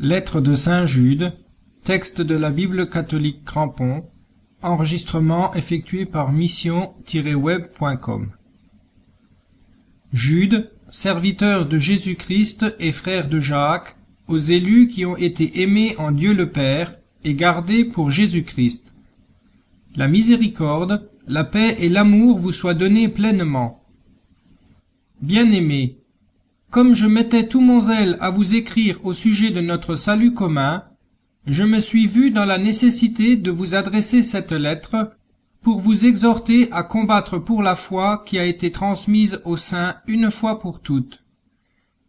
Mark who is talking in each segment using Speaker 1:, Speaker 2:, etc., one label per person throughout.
Speaker 1: Lettre de Saint Jude, texte de la Bible catholique Crampon, enregistrement effectué par mission-web.com. Jude, serviteur de Jésus-Christ et frère de Jacques, aux élus qui ont été aimés en Dieu le Père et gardés pour Jésus-Christ. La miséricorde, la paix et l'amour vous soient donnés pleinement. Bien-aimés, comme je mettais tout mon zèle à vous écrire au sujet de notre salut commun, je me suis vu dans la nécessité de vous adresser cette lettre pour vous exhorter à combattre pour la foi qui a été transmise aux saints une fois pour toutes.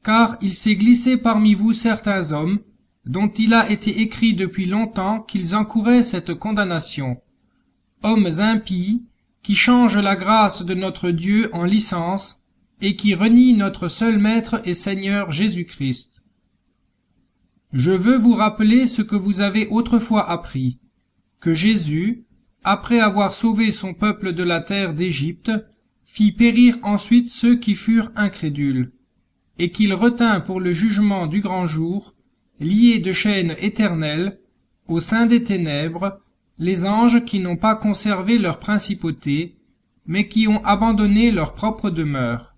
Speaker 1: Car il s'est glissé parmi vous certains hommes, dont il a été écrit depuis longtemps qu'ils encouraient cette condamnation. Hommes impies, qui changent la grâce de notre Dieu en licence, et qui renie notre seul Maître et Seigneur Jésus-Christ. Je veux vous rappeler ce que vous avez autrefois appris, que Jésus, après avoir sauvé son peuple de la terre d'Égypte, fit périr ensuite ceux qui furent incrédules, et qu'il retint pour le jugement du grand jour, liés de chaînes éternelles, au sein des ténèbres, les anges qui n'ont pas conservé leur principauté, mais qui ont abandonné leur propre demeure.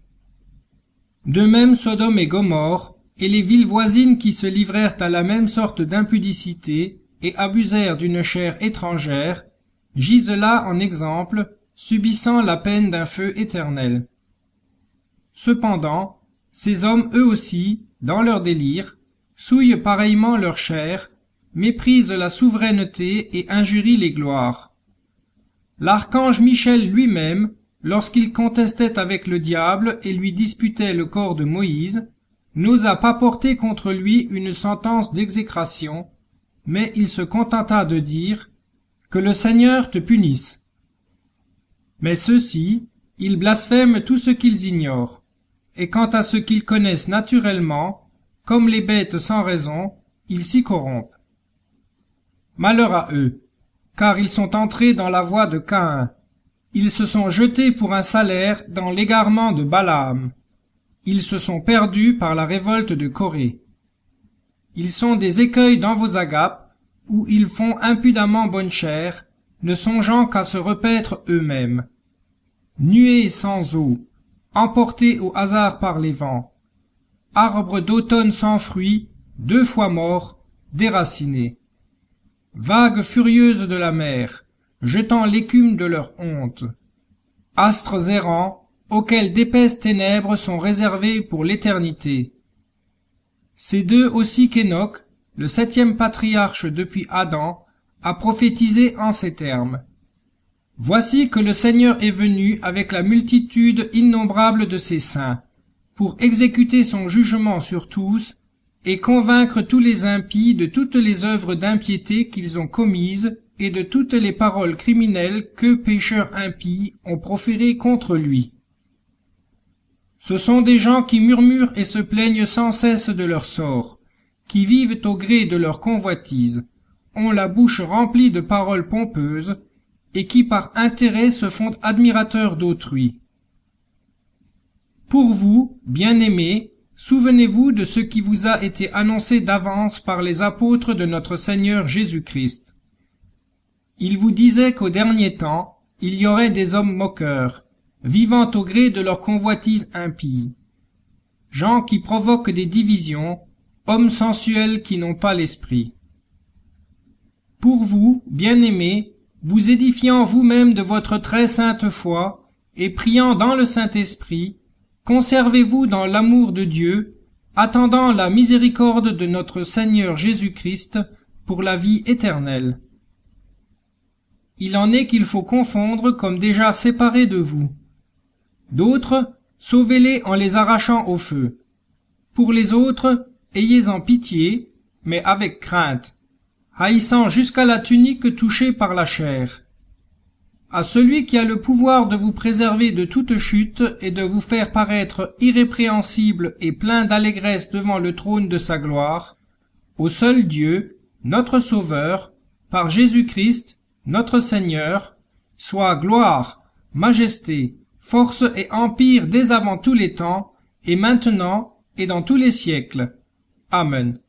Speaker 1: De même Sodome et Gomorre, et les villes voisines qui se livrèrent à la même sorte d'impudicité et abusèrent d'une chair étrangère, gisent là en exemple, subissant la peine d'un feu éternel. Cependant, ces hommes eux aussi, dans leur délire, souillent pareillement leur chair, méprisent la souveraineté et injurient les gloires. L'archange Michel lui-même, lorsqu'il contestait avec le diable et lui disputait le corps de Moïse, n'osa pas porter contre lui une sentence d'exécration, mais il se contenta de dire Que le Seigneur te punisse. Mais ceux-ci, ils blasphèment tout ce qu'ils ignorent, et quant à ce qu'ils connaissent naturellement, comme les bêtes sans raison, ils s'y corrompent. Malheur à eux, car ils sont entrés dans la voie de Caïn, ils se sont jetés pour un salaire dans l'égarement de Balaam. Ils se sont perdus par la révolte de Corée. Ils sont des écueils dans vos agapes, où ils font impudemment bonne chère, ne songeant qu'à se repaître eux-mêmes. Nuées sans eau, emportés au hasard par les vents, arbres d'automne sans fruits, deux fois morts, déracinés. Vagues furieuses de la mer, jetant l'écume de leur honte. Astres errants, auxquels d'épaisses ténèbres sont réservées pour l'éternité. C'est d'eux aussi qu'Enoch, le septième patriarche depuis Adam, a prophétisé en ces termes. Voici que le Seigneur est venu avec la multitude innombrable de ses saints, pour exécuter son jugement sur tous, et convaincre tous les impies de toutes les œuvres d'impiété qu'ils ont commises et de toutes les paroles criminelles que pécheurs impies ont proférées contre lui. Ce sont des gens qui murmurent et se plaignent sans cesse de leur sort, qui vivent au gré de leur convoitise, ont la bouche remplie de paroles pompeuses, et qui par intérêt se font admirateurs d'autrui. Pour vous, bien-aimés, souvenez-vous de ce qui vous a été annoncé d'avance par les apôtres de notre Seigneur Jésus-Christ. Il vous disait qu'au dernier temps, il y aurait des hommes moqueurs, vivant au gré de leur convoitise impie. Gens qui provoquent des divisions, hommes sensuels qui n'ont pas l'esprit. Pour vous, bien-aimés, vous édifiant vous-même de votre très sainte foi, et priant dans le Saint-Esprit, conservez-vous dans l'amour de Dieu, attendant la miséricorde de notre Seigneur Jésus-Christ pour la vie éternelle il en est qu'il faut confondre comme déjà séparés de vous. D'autres, sauvez-les en les arrachant au feu. Pour les autres, ayez-en pitié, mais avec crainte, haïssant jusqu'à la tunique touchée par la chair. À celui qui a le pouvoir de vous préserver de toute chute et de vous faire paraître irrépréhensible et plein d'allégresse devant le trône de sa gloire, au seul Dieu, notre Sauveur, par Jésus-Christ, notre Seigneur, soit gloire, majesté, force et empire dès avant tous les temps, et maintenant, et dans tous les siècles. Amen.